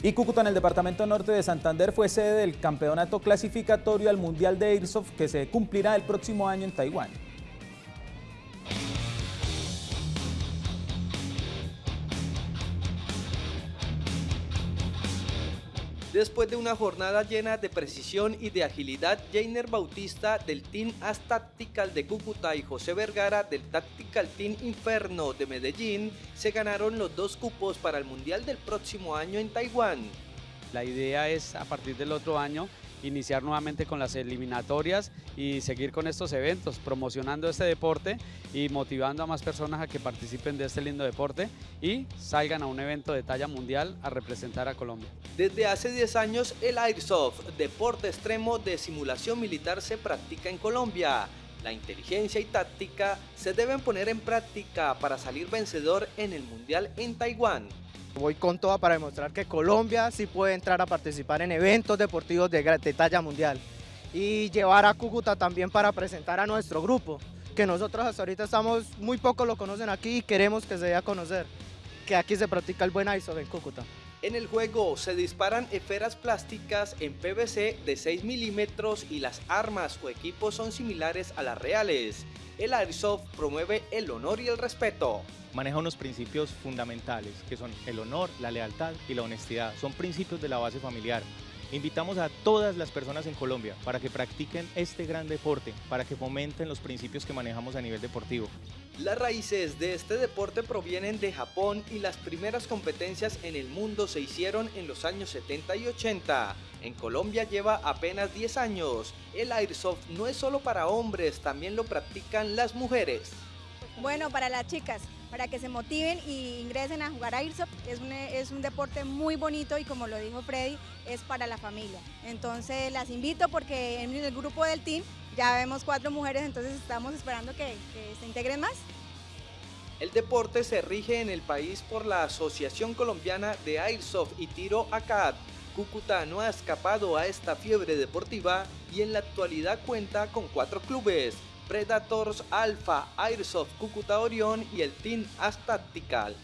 Y Cúcuta en el departamento norte de Santander fue sede del campeonato clasificatorio al Mundial de Airsoft que se cumplirá el próximo año en Taiwán. Después de una jornada llena de precisión y de agilidad, Jainer Bautista del Team As Tactical de Cúcuta y José Vergara del Tactical Team Inferno de Medellín se ganaron los dos cupos para el Mundial del próximo año en Taiwán. La idea es a partir del otro año iniciar nuevamente con las eliminatorias y seguir con estos eventos, promocionando este deporte y motivando a más personas a que participen de este lindo deporte y salgan a un evento de talla mundial a representar a Colombia. Desde hace 10 años el Airsoft, deporte extremo de simulación militar, se practica en Colombia. La inteligencia y táctica se deben poner en práctica para salir vencedor en el Mundial en Taiwán. Voy con toda para demostrar que Colombia sí puede entrar a participar en eventos deportivos de, talla mundial y llevar a Cúcuta también para presentar a nuestro grupo, que nosotros hasta ahorita estamos, muy pocos lo conocen aquí y queremos que se dé a conocer, que aquí se practica el buen ISO en Cúcuta. En el juego se disparan esferas plásticas en PVC de 6 milímetros y las armas o equipos son similares a las reales. El Airsoft promueve el honor y el respeto maneja unos principios fundamentales que son el honor, la lealtad y la honestidad. Son principios de la base familiar. Invitamos a todas las personas en Colombia para que practiquen este gran deporte, para que fomenten los principios que manejamos a nivel deportivo. Las raíces de este deporte provienen de Japón y las primeras competencias en el mundo se hicieron en los años 70 y 80. En Colombia lleva apenas 10 años. El Airsoft no es solo para hombres, también lo practican las mujeres. Bueno, para las chicas, para que se motiven y ingresen a jugar a Airsoft. Es un, es un deporte muy bonito y como lo dijo Freddy, es para la familia. Entonces las invito porque en el grupo del team ya vemos cuatro mujeres, entonces estamos esperando que, que se integren más. El deporte se rige en el país por la Asociación Colombiana de Airsoft y Tiro ACAD. Cúcuta no ha escapado a esta fiebre deportiva y en la actualidad cuenta con cuatro clubes, Predators Alpha, Airsoft Cúcuta Orión y el Team As Tactical.